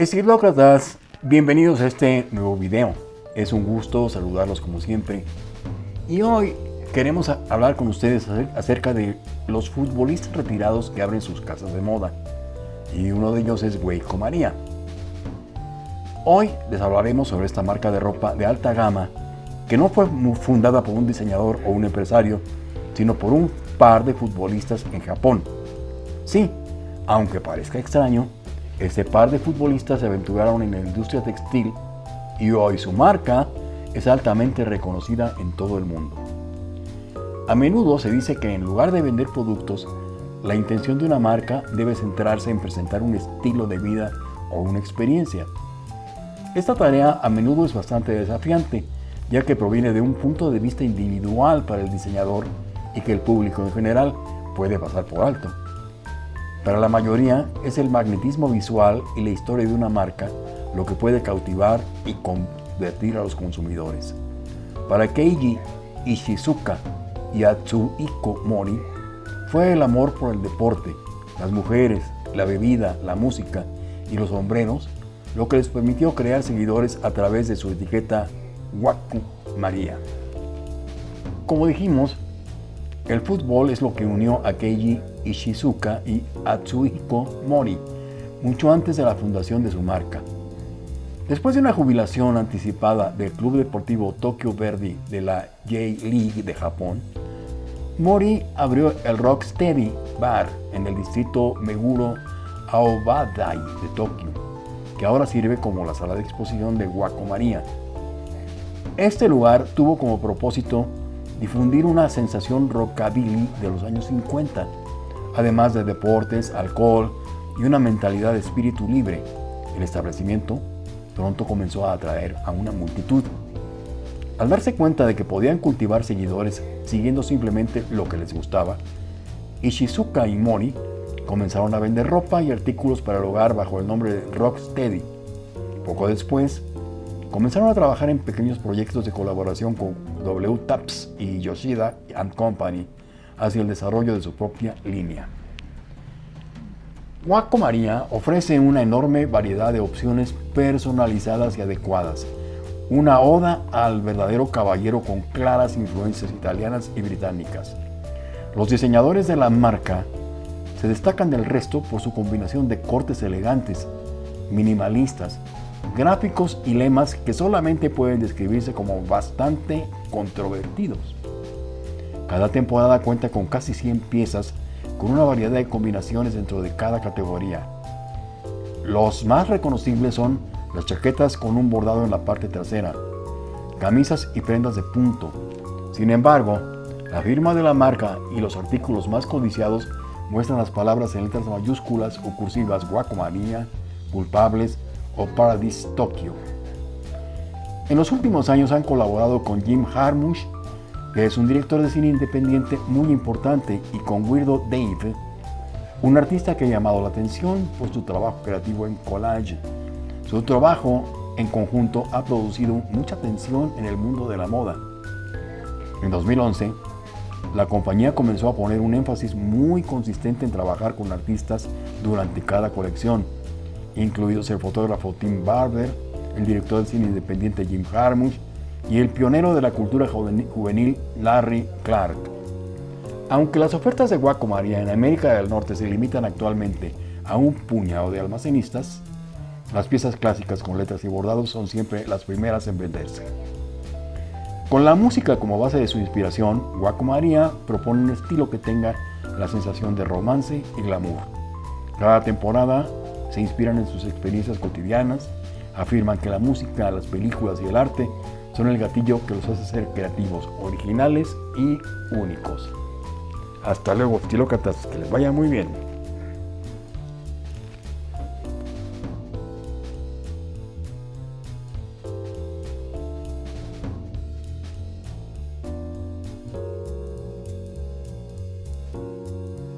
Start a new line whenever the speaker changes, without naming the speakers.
Estilócratas, bienvenidos a este nuevo video. Es un gusto saludarlos como siempre. Y hoy queremos hablar con ustedes acerca de los futbolistas retirados que abren sus casas de moda. Y uno de ellos es Weiko María. Hoy les hablaremos sobre esta marca de ropa de alta gama que no fue fundada por un diseñador o un empresario, sino por un par de futbolistas en Japón. Sí, aunque parezca extraño, este par de futbolistas se aventuraron en la industria textil y hoy su marca es altamente reconocida en todo el mundo. A menudo se dice que en lugar de vender productos, la intención de una marca debe centrarse en presentar un estilo de vida o una experiencia. Esta tarea a menudo es bastante desafiante, ya que proviene de un punto de vista individual para el diseñador y que el público en general puede pasar por alto. Para la mayoría es el magnetismo visual y la historia de una marca lo que puede cautivar y convertir a los consumidores. Para Keiji Ishizuka y Atsuhiko Mori fue el amor por el deporte, las mujeres, la bebida, la música y los sombreros lo que les permitió crear seguidores a través de su etiqueta Waku María. Como dijimos, el fútbol es lo que unió a Keiji Ishizuka y Atsuhiko Mori, mucho antes de la fundación de su marca. Después de una jubilación anticipada del Club Deportivo Tokyo Verdy de la J-League de Japón, Mori abrió el Rocksteady Bar en el distrito Meguro Aobadai de Tokio, que ahora sirve como la sala de exposición de Wako María. Este lugar tuvo como propósito difundir una sensación rockabilly de los años 50, además de deportes, alcohol y una mentalidad de espíritu libre. El establecimiento pronto comenzó a atraer a una multitud. Al darse cuenta de que podían cultivar seguidores siguiendo simplemente lo que les gustaba, Ishizuka y Mori comenzaron a vender ropa y artículos para el hogar bajo el nombre de Rocksteady. Poco después, Comenzaron a trabajar en pequeños proyectos de colaboración con W Taps y Yoshida and Company hacia el desarrollo de su propia línea. Waco María ofrece una enorme variedad de opciones personalizadas y adecuadas, una oda al verdadero caballero con claras influencias italianas y británicas. Los diseñadores de la marca se destacan del resto por su combinación de cortes elegantes, minimalistas, gráficos y lemas que solamente pueden describirse como bastante controvertidos. Cada temporada cuenta con casi 100 piezas con una variedad de combinaciones dentro de cada categoría. Los más reconocibles son las chaquetas con un bordado en la parte trasera, camisas y prendas de punto. Sin embargo, la firma de la marca y los artículos más codiciados muestran las palabras en letras mayúsculas o cursivas guacomanía, culpables, o Paradise Tokyo. En los últimos años han colaborado con Jim Harmush, que es un director de cine independiente muy importante, y con Weirdo Dave, un artista que ha llamado la atención por su trabajo creativo en collage. Su trabajo en conjunto ha producido mucha atención en el mundo de la moda. En 2011, la compañía comenzó a poner un énfasis muy consistente en trabajar con artistas durante cada colección, incluidos el fotógrafo Tim Barber, el director de cine independiente Jim Jarmusch y el pionero de la cultura juvenil Larry Clark. Aunque las ofertas de Guaco María en América del Norte se limitan actualmente a un puñado de almacenistas, las piezas clásicas con letras y bordados son siempre las primeras en venderse. Con la música como base de su inspiración, Guaco María propone un estilo que tenga la sensación de romance y glamour. Cada temporada se inspiran en sus experiencias cotidianas, afirman que la música, las películas y el arte son el gatillo que los hace ser creativos, originales y únicos. Hasta luego, estilócratas, que les vaya muy bien.